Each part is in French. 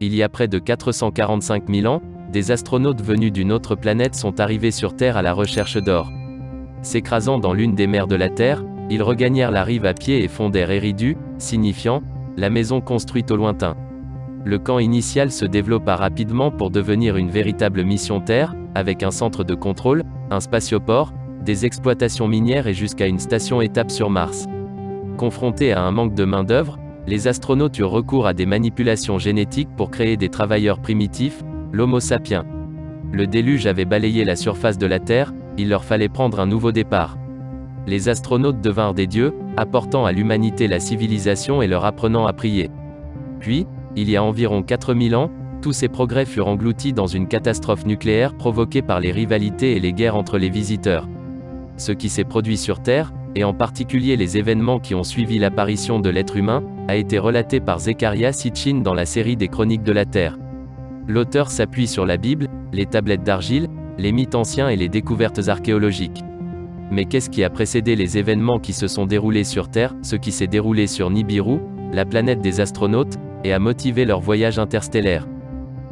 il y a près de 445 000 ans, des astronautes venus d'une autre planète sont arrivés sur Terre à la recherche d'or. S'écrasant dans l'une des mers de la Terre, ils regagnèrent la rive à pied et fondèrent Eridu, signifiant la maison construite au lointain. Le camp initial se développa rapidement pour devenir une véritable mission Terre, avec un centre de contrôle, un spatioport, des exploitations minières et jusqu'à une station étape sur Mars. Confrontés à un manque de main-d'œuvre, les astronautes eurent recours à des manipulations génétiques pour créer des travailleurs primitifs, l'Homo sapiens. Le déluge avait balayé la surface de la Terre, il leur fallait prendre un nouveau départ. Les astronautes devinrent des dieux, apportant à l'humanité la civilisation et leur apprenant à prier. Puis, il y a environ 4000 ans, tous ces progrès furent engloutis dans une catastrophe nucléaire provoquée par les rivalités et les guerres entre les visiteurs. Ce qui s'est produit sur Terre, et en particulier les événements qui ont suivi l'apparition de l'être humain, a été relaté par Zechariah Sitchin dans la série des Chroniques de la Terre. L'auteur s'appuie sur la Bible, les tablettes d'argile, les mythes anciens et les découvertes archéologiques. Mais qu'est-ce qui a précédé les événements qui se sont déroulés sur Terre, ce qui s'est déroulé sur Nibiru, la planète des astronautes, et a motivé leur voyage interstellaire?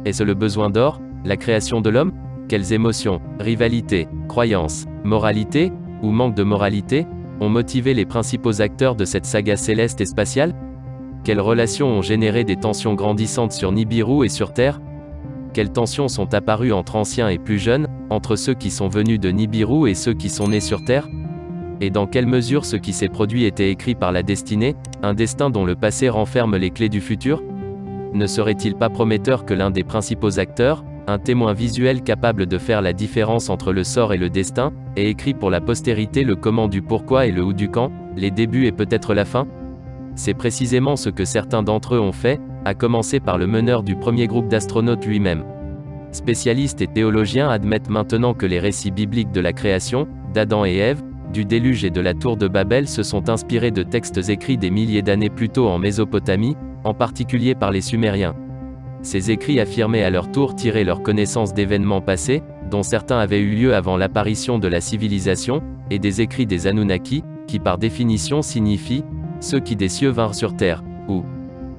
Est-ce le besoin d'or, la création de l'homme? Quelles émotions, rivalité, croyances, moralité, ou manque de moralité, ont motivé les principaux acteurs de cette saga céleste et spatiale? Quelles relations ont généré des tensions grandissantes sur Nibiru et sur Terre? Quelles tensions sont apparues entre anciens et plus jeunes, entre ceux qui sont venus de Nibiru et ceux qui sont nés sur Terre? Et dans quelle mesure ce qui s'est produit était écrit par la destinée, un destin dont le passé renferme les clés du futur? Ne serait-il pas prometteur que l'un des principaux acteurs, un témoin visuel capable de faire la différence entre le sort et le destin, ait écrit pour la postérité le comment du pourquoi et le où du quand, les débuts et peut-être la fin C'est précisément ce que certains d'entre eux ont fait, à commencer par le meneur du premier groupe d'astronautes lui-même. Spécialistes et théologiens admettent maintenant que les récits bibliques de la création, d'Adam et Ève, du déluge et de la tour de Babel se sont inspirés de textes écrits des milliers d'années plus tôt en Mésopotamie, en particulier par les Sumériens. Ces écrits affirmaient à leur tour tirer leur connaissance d'événements passés, dont certains avaient eu lieu avant l'apparition de la civilisation, et des écrits des Anunnaki, qui par définition signifient ceux qui des cieux vinrent sur terre, ou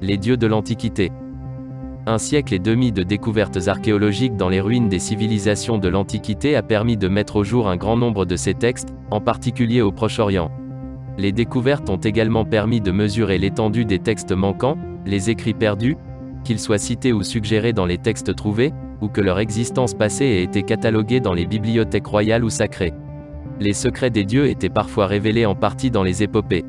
les dieux de l'Antiquité. Un siècle et demi de découvertes archéologiques dans les ruines des civilisations de l'Antiquité a permis de mettre au jour un grand nombre de ces textes, en particulier au Proche-Orient. Les découvertes ont également permis de mesurer l'étendue des textes manquants, les écrits perdus, qu'ils soient cités ou suggérés dans les textes trouvés, ou que leur existence passée ait été cataloguée dans les bibliothèques royales ou sacrées. Les secrets des dieux étaient parfois révélés en partie dans les épopées.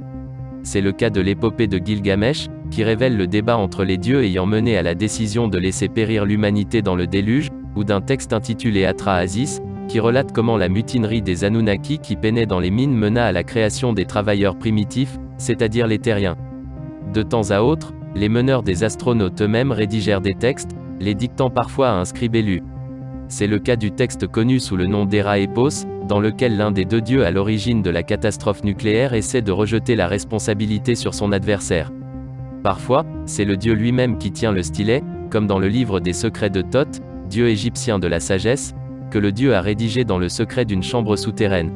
C'est le cas de l'épopée de Gilgamesh, qui révèle le débat entre les dieux ayant mené à la décision de laisser périr l'humanité dans le déluge, ou d'un texte intitulé Atra qui relate comment la mutinerie des Anunnaki qui peinaient dans les mines mena à la création des travailleurs primitifs, c'est-à-dire les terriens. De temps à autre, les meneurs des astronautes eux-mêmes rédigèrent des textes, les dictant parfois à un scribe élu. C'est le cas du texte connu sous le nom d'Era Epos, dans lequel l'un des deux dieux à l'origine de la catastrophe nucléaire essaie de rejeter la responsabilité sur son adversaire. Parfois, c'est le dieu lui-même qui tient le stylet, comme dans le livre des secrets de Thoth, dieu égyptien de la sagesse, que le dieu a rédigé dans le secret d'une chambre souterraine.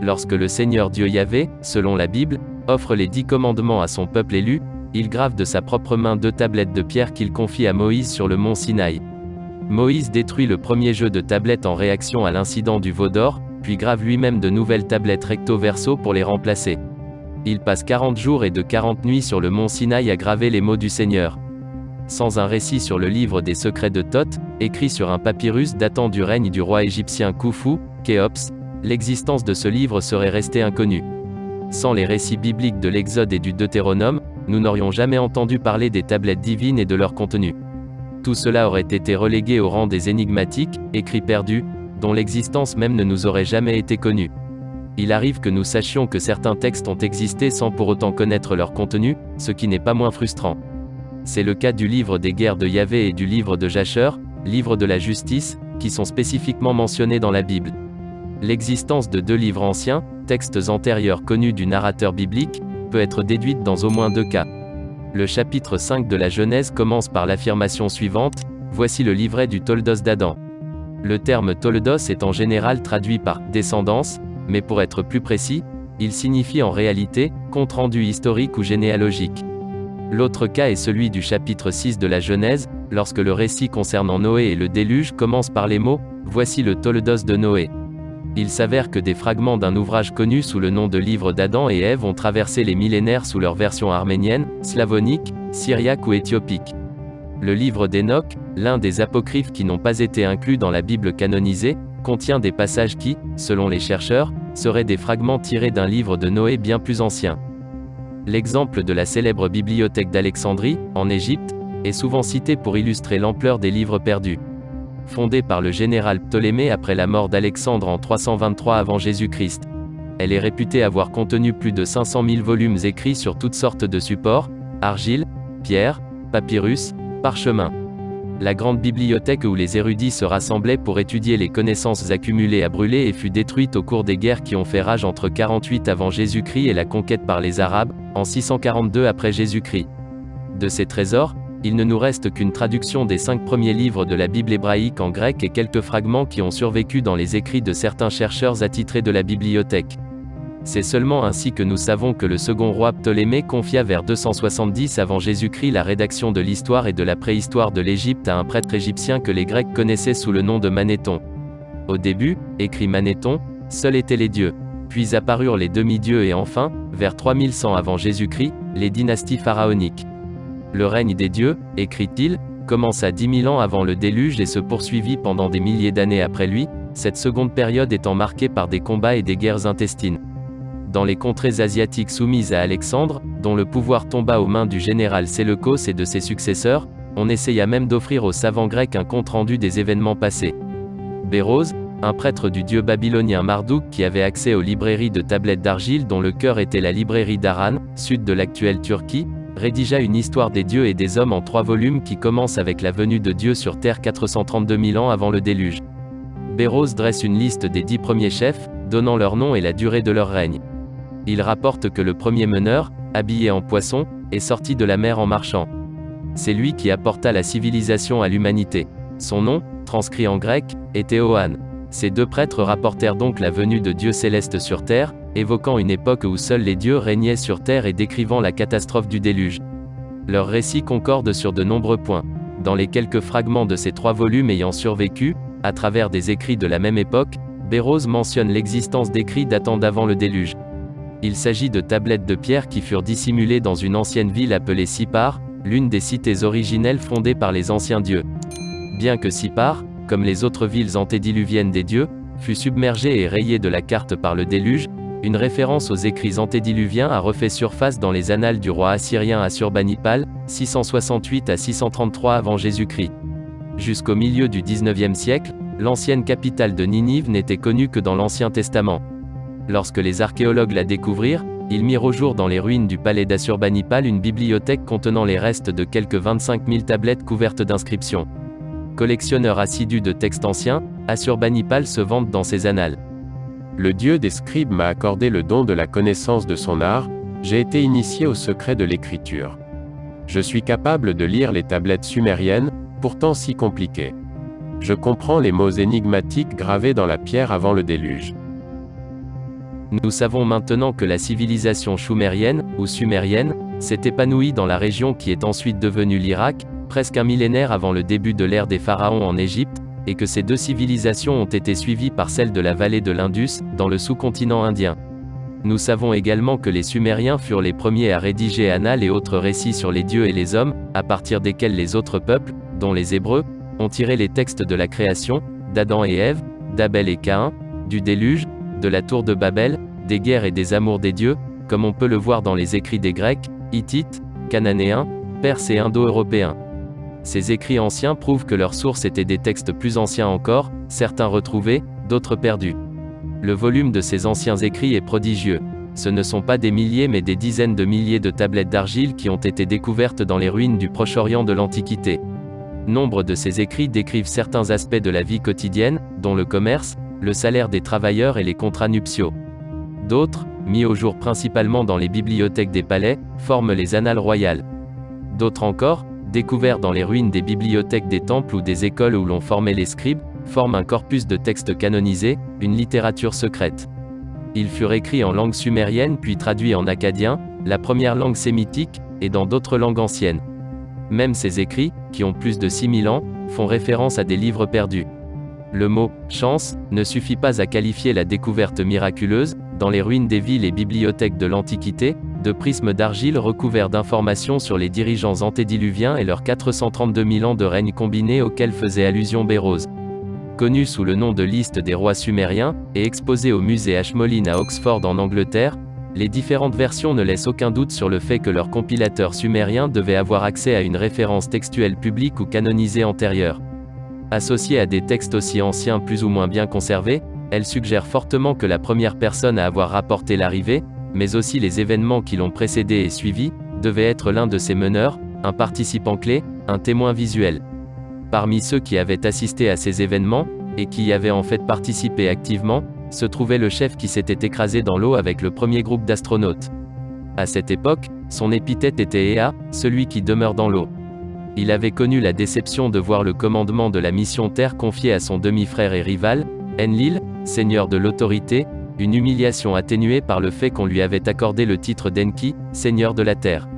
Lorsque le Seigneur Dieu Yahvé, selon la Bible, offre les dix commandements à son peuple élu, il grave de sa propre main deux tablettes de pierre qu'il confie à Moïse sur le mont Sinaï. Moïse détruit le premier jeu de tablettes en réaction à l'incident du veau d'or, puis grave lui-même de nouvelles tablettes recto-verso pour les remplacer. Il passe 40 jours et de 40 nuits sur le mont Sinaï à graver les mots du Seigneur. Sans un récit sur le livre des secrets de Thoth, écrit sur un papyrus datant du règne du roi égyptien Khufu, Khéops, l'existence de ce livre serait restée inconnue. Sans les récits bibliques de l'Exode et du Deutéronome, nous n'aurions jamais entendu parler des tablettes divines et de leur contenu. Tout cela aurait été relégué au rang des énigmatiques, écrits perdus, dont l'existence même ne nous aurait jamais été connue. Il arrive que nous sachions que certains textes ont existé sans pour autant connaître leur contenu, ce qui n'est pas moins frustrant. C'est le cas du livre des guerres de Yahvé et du livre de Jasher, livre de la justice, qui sont spécifiquement mentionnés dans la Bible. L'existence de deux livres anciens, textes antérieurs connus du narrateur biblique, peut être déduite dans au moins deux cas. Le chapitre 5 de la Genèse commence par l'affirmation suivante, Voici le livret du Toldos d'Adam. Le terme Toldos est en général traduit par descendance, mais pour être plus précis, il signifie en réalité compte rendu historique ou généalogique. L'autre cas est celui du chapitre 6 de la Genèse, lorsque le récit concernant Noé et le déluge commence par les mots « Voici le Toldos de Noé ». Il s'avère que des fragments d'un ouvrage connu sous le nom de Livre d'Adam et Ève ont traversé les millénaires sous leur version arménienne, slavonique, syriaque ou éthiopique. Le livre d'Enoch, l'un des apocryphes qui n'ont pas été inclus dans la Bible canonisée, contient des passages qui, selon les chercheurs, seraient des fragments tirés d'un livre de Noé bien plus ancien. L'exemple de la célèbre bibliothèque d'Alexandrie, en Égypte, est souvent cité pour illustrer l'ampleur des livres perdus. Fondée par le général Ptolémée après la mort d'Alexandre en 323 avant Jésus-Christ. Elle est réputée avoir contenu plus de 500 000 volumes écrits sur toutes sortes de supports, argile, pierre, papyrus, parchemin la grande bibliothèque où les érudits se rassemblaient pour étudier les connaissances accumulées a brûlé et fut détruite au cours des guerres qui ont fait rage entre 48 avant Jésus-Christ et la conquête par les Arabes, en 642 après Jésus-Christ. De ces trésors, il ne nous reste qu'une traduction des cinq premiers livres de la Bible hébraïque en grec et quelques fragments qui ont survécu dans les écrits de certains chercheurs attitrés de la bibliothèque. C'est seulement ainsi que nous savons que le second roi Ptolémée confia vers 270 avant Jésus-Christ la rédaction de l'histoire et de la préhistoire de l'Égypte à un prêtre égyptien que les Grecs connaissaient sous le nom de Manéthon. Au début, écrit Manéthon, seuls étaient les dieux. Puis apparurent les demi-dieux et enfin, vers 3100 avant Jésus-Christ, les dynasties pharaoniques. Le règne des dieux, écrit-il, commença 10 000 ans avant le déluge et se poursuivit pendant des milliers d'années après lui, cette seconde période étant marquée par des combats et des guerres intestines dans les contrées asiatiques soumises à Alexandre, dont le pouvoir tomba aux mains du général Séleucos et de ses successeurs, on essaya même d'offrir aux savants grecs un compte-rendu des événements passés. Béroz, un prêtre du dieu babylonien Marduk qui avait accès aux librairies de tablettes d'argile dont le cœur était la librairie d'Aran, sud de l'actuelle Turquie, rédigea une histoire des dieux et des hommes en trois volumes qui commence avec la venue de Dieu sur Terre 432 000 ans avant le déluge. Béroz dresse une liste des dix premiers chefs, donnant leur nom et la durée de leur règne. Il rapporte que le premier meneur, habillé en poisson, est sorti de la mer en marchant. C'est lui qui apporta la civilisation à l'humanité. Son nom, transcrit en grec, était Oan. Ces deux prêtres rapportèrent donc la venue de Dieu céleste sur terre, évoquant une époque où seuls les dieux régnaient sur terre et décrivant la catastrophe du déluge. Leurs récits concordent sur de nombreux points. Dans les quelques fragments de ces trois volumes ayant survécu, à travers des écrits de la même époque, Béroz mentionne l'existence d'écrits datant d'avant le déluge. Il s'agit de tablettes de pierre qui furent dissimulées dans une ancienne ville appelée Sipar, l'une des cités originelles fondées par les anciens dieux. Bien que Sipar, comme les autres villes antédiluviennes des dieux, fut submergée et rayée de la carte par le déluge, une référence aux écrits antédiluviens a refait surface dans les annales du roi assyrien Assurbanipal, 668 à 633 avant Jésus-Christ. Jusqu'au milieu du 19e siècle, l'ancienne capitale de Ninive n'était connue que dans l'Ancien Testament. Lorsque les archéologues la découvrirent, ils mirent au jour dans les ruines du palais d'Assurbanipal une bibliothèque contenant les restes de quelques 25 000 tablettes couvertes d'inscriptions. Collectionneur assidu de textes anciens, Assurbanipal se vante dans ses annales. Le dieu des scribes m'a accordé le don de la connaissance de son art, j'ai été initié au secret de l'écriture. Je suis capable de lire les tablettes sumériennes, pourtant si compliquées. Je comprends les mots énigmatiques gravés dans la pierre avant le déluge. Nous savons maintenant que la civilisation choumérienne, ou sumérienne, s'est épanouie dans la région qui est ensuite devenue l'Irak, presque un millénaire avant le début de l'ère des pharaons en Égypte, et que ces deux civilisations ont été suivies par celle de la vallée de l'Indus, dans le sous-continent indien. Nous savons également que les Sumériens furent les premiers à rédiger Annales et autres récits sur les dieux et les hommes, à partir desquels les autres peuples, dont les Hébreux, ont tiré les textes de la création, d'Adam et Ève, d'Abel et Caïn, du déluge, de la tour de Babel, des guerres et des amours des dieux, comme on peut le voir dans les écrits des Grecs, Hittites, Cananéens, Perses et Indo-Européens. Ces écrits anciens prouvent que leurs sources étaient des textes plus anciens encore, certains retrouvés, d'autres perdus. Le volume de ces anciens écrits est prodigieux. Ce ne sont pas des milliers mais des dizaines de milliers de tablettes d'argile qui ont été découvertes dans les ruines du Proche-Orient de l'Antiquité. Nombre de ces écrits décrivent certains aspects de la vie quotidienne, dont le commerce, le salaire des travailleurs et les contrats nuptiaux. D'autres, mis au jour principalement dans les bibliothèques des palais, forment les annales royales. D'autres encore, découverts dans les ruines des bibliothèques des temples ou des écoles où l'on formait les scribes, forment un corpus de textes canonisés, une littérature secrète. Ils furent écrits en langue sumérienne puis traduits en acadien, la première langue sémitique, et dans d'autres langues anciennes. Même ces écrits, qui ont plus de 6000 ans, font référence à des livres perdus. Le mot chance ne suffit pas à qualifier la découverte miraculeuse, dans les ruines des villes et bibliothèques de l'Antiquité, de prismes d'argile recouverts d'informations sur les dirigeants antédiluviens et leurs 432 000 ans de règne combiné auxquels faisait allusion Bérose. Connu sous le nom de liste des rois sumériens, et exposé au musée Ashmolean à Oxford en Angleterre, les différentes versions ne laissent aucun doute sur le fait que leur compilateur sumérien devait avoir accès à une référence textuelle publique ou canonisée antérieure. Associée à des textes aussi anciens plus ou moins bien conservés, elle suggère fortement que la première personne à avoir rapporté l'arrivée, mais aussi les événements qui l'ont précédé et suivi, devait être l'un de ses meneurs, un participant clé, un témoin visuel. Parmi ceux qui avaient assisté à ces événements, et qui y avaient en fait participé activement, se trouvait le chef qui s'était écrasé dans l'eau avec le premier groupe d'astronautes. À cette époque, son épithète était Ea, celui qui demeure dans l'eau. Il avait connu la déception de voir le commandement de la mission Terre confié à son demi-frère et rival, Enlil, seigneur de l'autorité, une humiliation atténuée par le fait qu'on lui avait accordé le titre d'Enki, seigneur de la terre.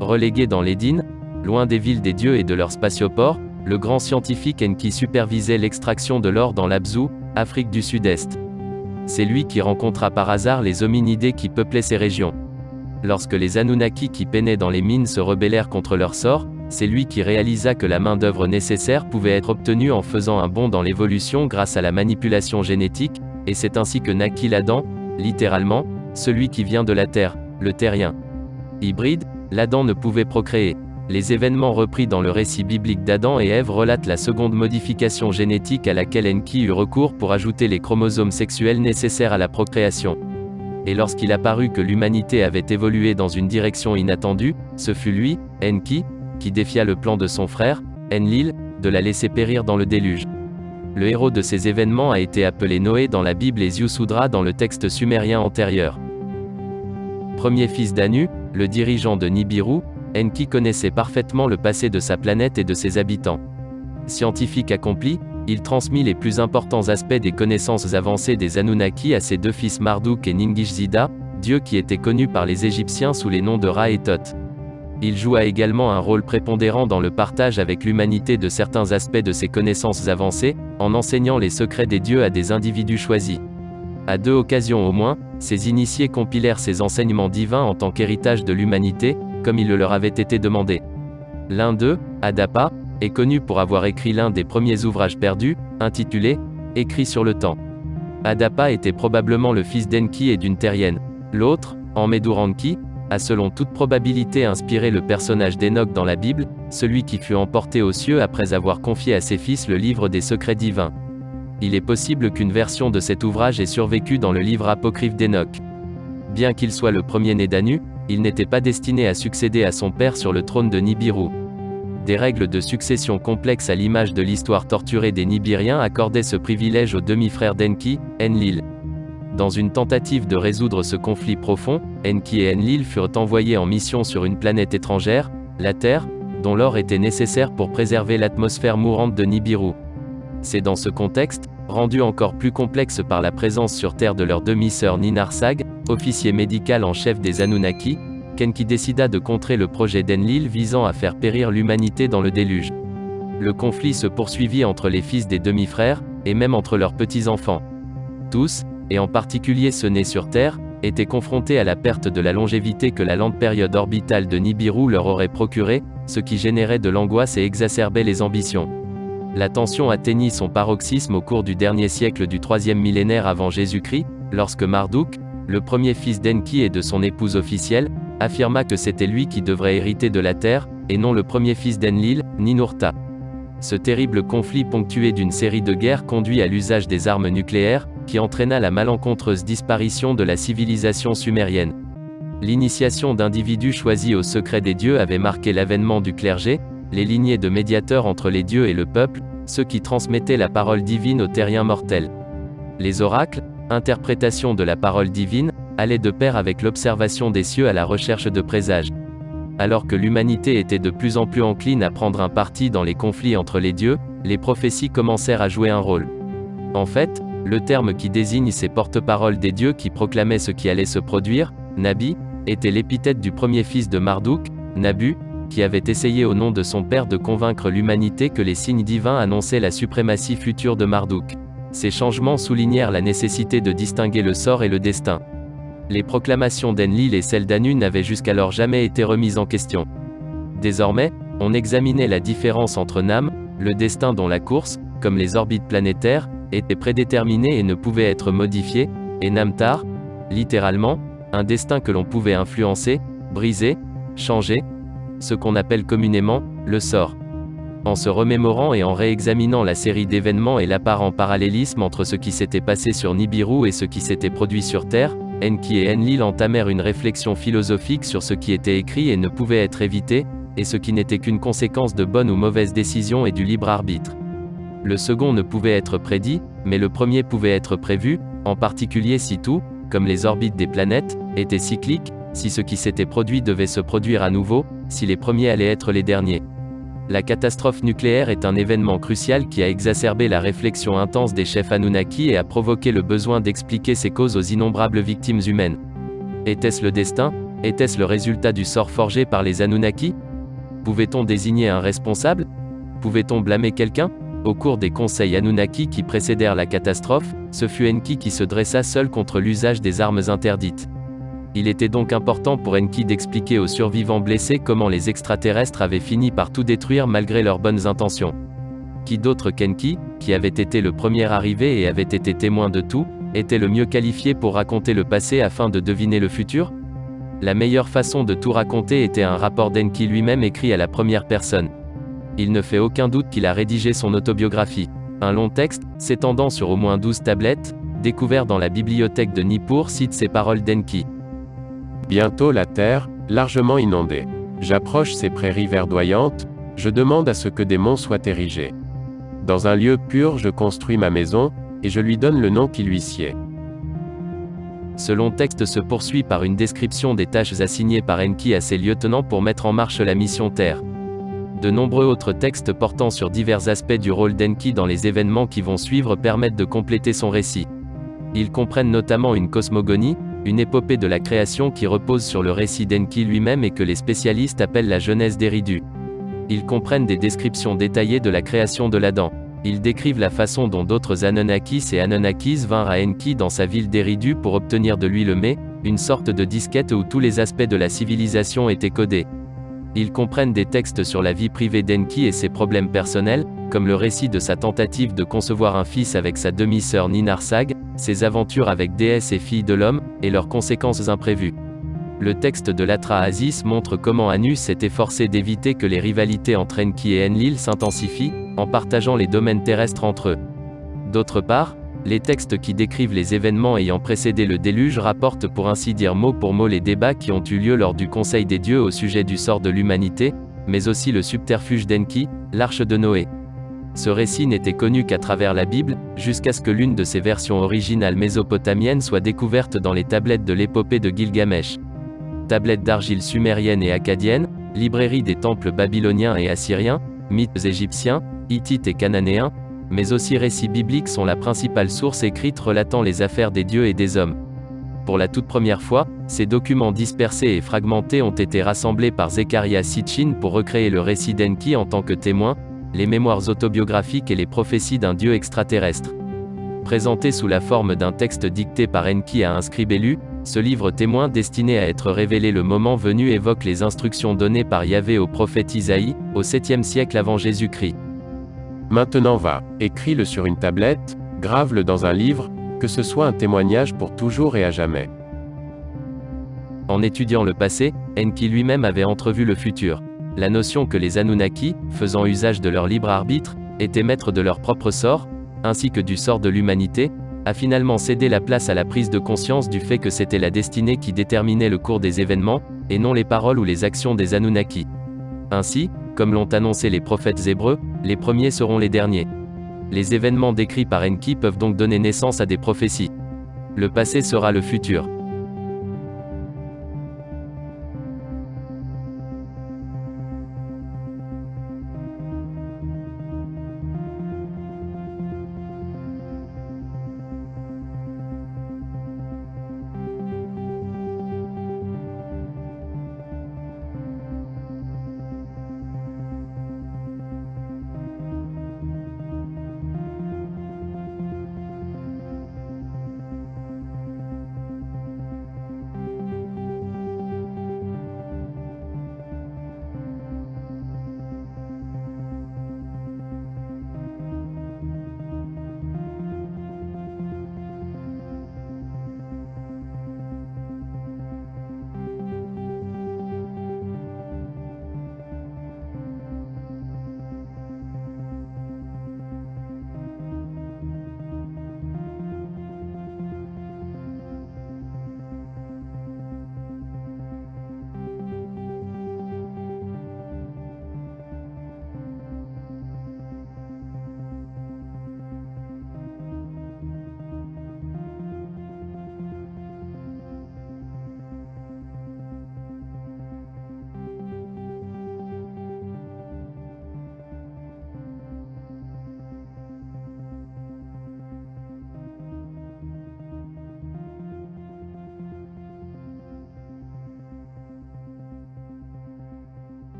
Relégué dans l'Édine, loin des villes des dieux et de leurs spatioports, le grand scientifique Enki supervisait l'extraction de l'or dans l'Abzu, Afrique du Sud-Est. C'est lui qui rencontra par hasard les hominidés qui peuplaient ces régions. Lorsque les Anunnaki qui peinaient dans les mines se rebellèrent contre leur sort, c'est lui qui réalisa que la main-d'œuvre nécessaire pouvait être obtenue en faisant un bond dans l'évolution grâce à la manipulation génétique, et c'est ainsi que naquit l'Adam, littéralement, celui qui vient de la terre, le terrien. Hybride, l'Adam ne pouvait procréer. Les événements repris dans le récit biblique d'Adam et Ève relatent la seconde modification génétique à laquelle Enki eut recours pour ajouter les chromosomes sexuels nécessaires à la procréation. Et lorsqu'il apparut que l'humanité avait évolué dans une direction inattendue, ce fut lui, Enki, qui défia le plan de son frère, Enlil, de la laisser périr dans le déluge. Le héros de ces événements a été appelé Noé dans la Bible et Ziusudra dans le texte sumérien antérieur. Premier fils d'Anu, le dirigeant de Nibiru, Enki connaissait parfaitement le passé de sa planète et de ses habitants. Scientifique accompli, il transmit les plus importants aspects des connaissances avancées des Anunnaki à ses deux fils Marduk et Ningishzida, dieux qui étaient connus par les Égyptiens sous les noms de Ra et Thoth. Il joua également un rôle prépondérant dans le partage avec l'humanité de certains aspects de ses connaissances avancées, en enseignant les secrets des dieux à des individus choisis. À deux occasions au moins, ces initiés compilèrent ces enseignements divins en tant qu'héritage de l'humanité, comme il le leur avait été demandé. L'un d'eux, Adapa, est connu pour avoir écrit l'un des premiers ouvrages perdus, intitulé Écrit sur le temps. Adapa était probablement le fils d'Enki et d'une terrienne. L'autre, Enmeduranki, a selon toute probabilité inspiré le personnage d'Enoch dans la Bible, celui qui fut emporté aux cieux après avoir confié à ses fils le livre des secrets divins. Il est possible qu'une version de cet ouvrage ait survécu dans le livre apocryphe d'Enoch. Bien qu'il soit le premier-né d'Anu, il n'était pas destiné à succéder à son père sur le trône de Nibiru. Des règles de succession complexes à l'image de l'histoire torturée des Nibiriens accordaient ce privilège au demi-frère d'Enki, Enlil. Dans une tentative de résoudre ce conflit profond, Enki et Enlil furent envoyés en mission sur une planète étrangère, la Terre, dont l'or était nécessaire pour préserver l'atmosphère mourante de Nibiru. C'est dans ce contexte, rendu encore plus complexe par la présence sur Terre de leur demi-sœur Ninarsag, officier médical en chef des Anunnaki, qu'Enki décida de contrer le projet d'Enlil visant à faire périr l'humanité dans le déluge. Le conflit se poursuivit entre les fils des demi-frères, et même entre leurs petits-enfants. Tous, et en particulier ceux nés sur Terre, étaient confrontés à la perte de la longévité que la lente période orbitale de Nibiru leur aurait procurée, ce qui générait de l'angoisse et exacerbait les ambitions. La tension atteignit son paroxysme au cours du dernier siècle du troisième millénaire avant Jésus-Christ, lorsque Marduk, le premier fils d'Enki et de son épouse officielle, affirma que c'était lui qui devrait hériter de la terre, et non le premier fils d'Enlil, Ninurta. Ce terrible conflit ponctué d'une série de guerres conduit à l'usage des armes nucléaires, qui entraîna la malencontreuse disparition de la civilisation sumérienne. L'initiation d'individus choisis au secret des dieux avait marqué l'avènement du clergé, les lignées de médiateurs entre les dieux et le peuple, ceux qui transmettaient la parole divine aux terriens mortels. Les oracles, interprétation de la parole divine, allaient de pair avec l'observation des cieux à la recherche de présages. Alors que l'humanité était de plus en plus encline à prendre un parti dans les conflits entre les dieux, les prophéties commencèrent à jouer un rôle. En fait, le terme qui désigne ces porte-paroles des dieux qui proclamaient ce qui allait se produire, Nabi, était l'épithète du premier fils de Marduk, Nabu, qui avait essayé au nom de son père de convaincre l'humanité que les signes divins annonçaient la suprématie future de Marduk. Ces changements soulignèrent la nécessité de distinguer le sort et le destin. Les proclamations d'Enlil et celles d'Anu n'avaient jusqu'alors jamais été remises en question. Désormais, on examinait la différence entre Nam, le destin dont la course, comme les orbites planétaires, était prédéterminée et ne pouvait être modifiée, et Namtar, littéralement, un destin que l'on pouvait influencer, briser, changer, ce qu'on appelle communément, le sort. En se remémorant et en réexaminant la série d'événements et l'apparent parallélisme entre ce qui s'était passé sur Nibiru et ce qui s'était produit sur Terre, Enki et Enlil entamèrent une réflexion philosophique sur ce qui était écrit et ne pouvait être évité, et ce qui n'était qu'une conséquence de bonnes ou mauvaises décisions et du libre arbitre. Le second ne pouvait être prédit, mais le premier pouvait être prévu, en particulier si tout, comme les orbites des planètes, était cyclique, si ce qui s'était produit devait se produire à nouveau, si les premiers allaient être les derniers. La catastrophe nucléaire est un événement crucial qui a exacerbé la réflexion intense des chefs Anunnaki et a provoqué le besoin d'expliquer ses causes aux innombrables victimes humaines. Était-ce le destin? Était-ce le résultat du sort forgé par les Anunnaki? Pouvait-on désigner un responsable? Pouvait-on blâmer quelqu'un? Au cours des conseils Anunnaki qui précédèrent la catastrophe, ce fut Enki qui se dressa seul contre l'usage des armes interdites. Il était donc important pour Enki d'expliquer aux survivants blessés comment les extraterrestres avaient fini par tout détruire malgré leurs bonnes intentions. Qui d'autre qu'Enki, qui avait été le premier arrivé et avait été témoin de tout, était le mieux qualifié pour raconter le passé afin de deviner le futur? La meilleure façon de tout raconter était un rapport d'Enki lui-même écrit à la première personne. Il ne fait aucun doute qu'il a rédigé son autobiographie. Un long texte, s'étendant sur au moins 12 tablettes, découvert dans la bibliothèque de Nippur cite ces paroles d'Enki. Bientôt la terre, largement inondée. J'approche ces prairies verdoyantes, je demande à ce que des monts soient érigés. Dans un lieu pur je construis ma maison, et je lui donne le nom qui lui sied. Ce long texte se poursuit par une description des tâches assignées par Enki à ses lieutenants pour mettre en marche la mission Terre. De nombreux autres textes portant sur divers aspects du rôle d'Enki dans les événements qui vont suivre permettent de compléter son récit. Ils comprennent notamment une cosmogonie, une épopée de la création qui repose sur le récit d'Enki lui-même et que les spécialistes appellent la Genèse d'Eridu. Ils comprennent des descriptions détaillées de la création de l'Adam. Ils décrivent la façon dont d'autres Anunnakis et Anunnakis vinrent à Enki dans sa ville d'Eridu pour obtenir de lui le mets, une sorte de disquette où tous les aspects de la civilisation étaient codés. Ils comprennent des textes sur la vie privée d'Enki et ses problèmes personnels, comme le récit de sa tentative de concevoir un fils avec sa demi-sœur Ninarsag, ses aventures avec déesses et filles de l'homme, et leurs conséquences imprévues. Le texte de l'Atra Aziz montre comment Anus s'est efforcé d'éviter que les rivalités entre Enki et Enlil s'intensifient, en partageant les domaines terrestres entre eux. D'autre part, les textes qui décrivent les événements ayant précédé le déluge rapportent pour ainsi dire mot pour mot les débats qui ont eu lieu lors du Conseil des dieux au sujet du sort de l'humanité, mais aussi le subterfuge d'Enki, l'arche de Noé. Ce récit n'était connu qu'à travers la Bible, jusqu'à ce que l'une de ses versions originales mésopotamiennes soit découverte dans les tablettes de l'épopée de Gilgamesh. Tablettes d'argile sumérienne et acadienne, librairie des temples babyloniens et assyriens, mythes égyptiens, hittites et cananéens, mais aussi récits bibliques sont la principale source écrite relatant les affaires des dieux et des hommes. Pour la toute première fois, ces documents dispersés et fragmentés ont été rassemblés par Zechariah Sitchin pour recréer le récit d'Enki en tant que témoin, les mémoires autobiographiques et les prophéties d'un dieu extraterrestre. Présenté sous la forme d'un texte dicté par Enki à un scribe élu, ce livre témoin destiné à être révélé le moment venu évoque les instructions données par Yahvé au prophète Isaïe, au 7e siècle avant Jésus-Christ. Maintenant va, écris-le sur une tablette, grave-le dans un livre, que ce soit un témoignage pour toujours et à jamais. En étudiant le passé, Enki lui-même avait entrevu le futur. La notion que les Anunnaki, faisant usage de leur libre arbitre, étaient maîtres de leur propre sort, ainsi que du sort de l'humanité, a finalement cédé la place à la prise de conscience du fait que c'était la destinée qui déterminait le cours des événements, et non les paroles ou les actions des Anunnaki. Ainsi, comme l'ont annoncé les prophètes hébreux, les premiers seront les derniers. Les événements décrits par Enki peuvent donc donner naissance à des prophéties. Le passé sera le futur.